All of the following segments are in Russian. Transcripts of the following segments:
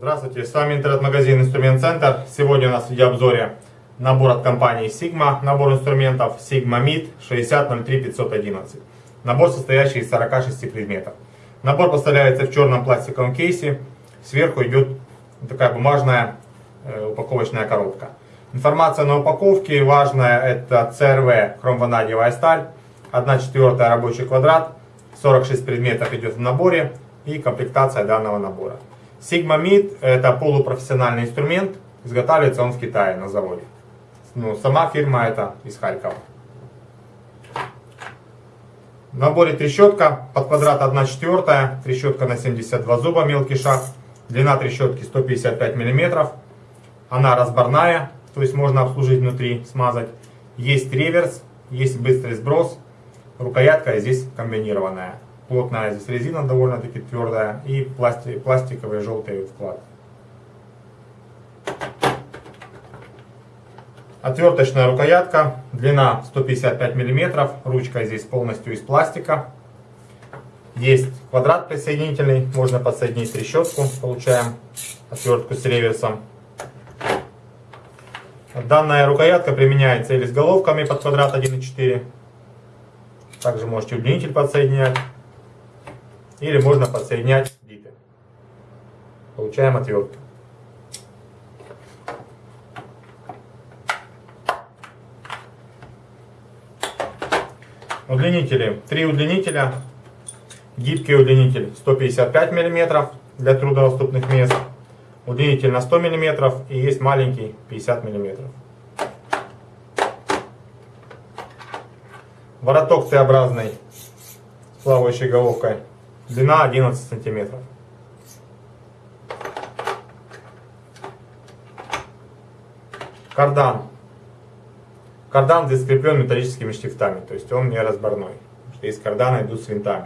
Здравствуйте, с вами интернет-магазин Инструмент Центр. Сегодня у нас в видеообзоре набор от компании Sigma, набор инструментов Sigma MID 6003511. Набор, состоящий из 46 предметов. Набор поставляется в черном пластиковом кейсе. Сверху идет такая бумажная э, упаковочная коробка. Информация на упаковке важная, это CRV хромванадиевая сталь, 1 четвертая рабочий квадрат, 46 предметов идет в наборе и комплектация данного набора. Sigma это полупрофессиональный инструмент, изготавливается он в Китае на заводе. Ну, сама фирма это из Харькова. В наборе трещотка под квадрат 1 четвертая, трещотка на 72 зуба, мелкий шаг, длина трещотки 155 мм, она разборная, то есть можно обслужить внутри, смазать. Есть реверс, есть быстрый сброс, рукоятка здесь комбинированная. Плотная здесь резина довольно-таки твердая и пластик, пластиковые желтые вкладки. Отверточная рукоятка, длина 155 мм, ручка здесь полностью из пластика. Есть квадрат присоединительный, можно подсоединить трещотку, получаем отвертку с реверсом. Данная рукоятка применяется или с головками под квадрат 1.4, также можете удлинитель подсоединять. Или можно подсоединять биты. Получаем отвертку. Удлинители. Три удлинителя. Гибкий удлинитель 155 мм для труднодоступных мест. Удлинитель на 100 мм и есть маленький 50 мм. Вороток Т-образный с плавающей головкой Длина 11 сантиметров. Кардан. Кардан здесь скреплен металлическими штифтами, то есть он не разборной. Из кардана идут с винтами.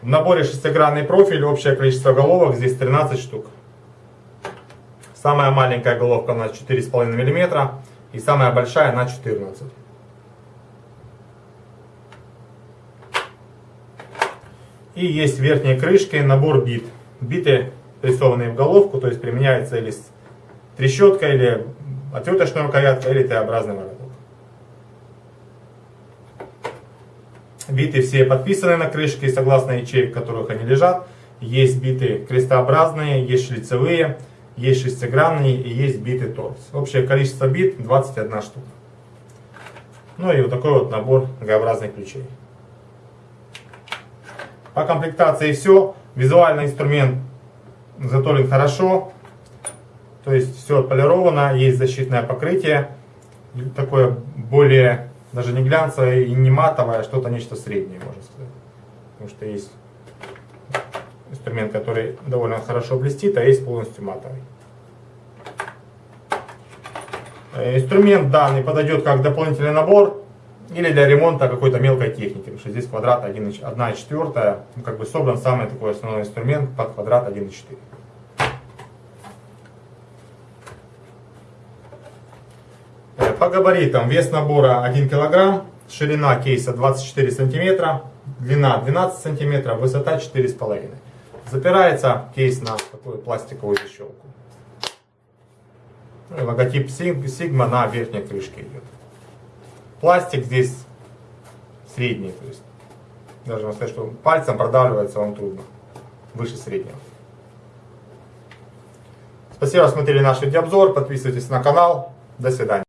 В наборе шестигранный профиль, общее количество головок здесь 13 штук. Самая маленькая головка у нас 4,5 мм и самая большая на 14 И есть верхние крышки, набор бит. Биты прессованные в головку, то есть применяется или трещотка, или отверточная рукоятка, или Т-образный вороток. Биты все подписаны на крышке, согласно ячеек, в которых они лежат. Есть биты крестообразные, есть шлицевые, есть шестигранные и есть биты торс. Общее количество бит 21 штука. Ну и вот такой вот набор Г-образных ключей. По комплектации все. Визуально инструмент затолен хорошо. То есть все отполировано, есть защитное покрытие. Такое более, даже не глянцевое и не матовое, а что-то нечто среднее, можно сказать. Потому что есть инструмент, который довольно хорошо блестит, а есть полностью матовый. Э, инструмент данный подойдет как дополнительный набор или для ремонта какой-то мелкой техники, потому что здесь квадрат 1,4, ну, как бы собран самый такой основной инструмент под квадрат 1,4. Э, по габаритам вес набора 1 кг, ширина кейса 24 см, длина 12 см, высота 4,5 Запирается кейс на такую пластиковую защелку. Логотип Sigma на верхней крышке идет. Пластик здесь средний, то есть даже сказать, что пальцем продавливается вам трудно, выше среднего. Спасибо, что смотрели наш видеообзор, подписывайтесь на канал, до свидания.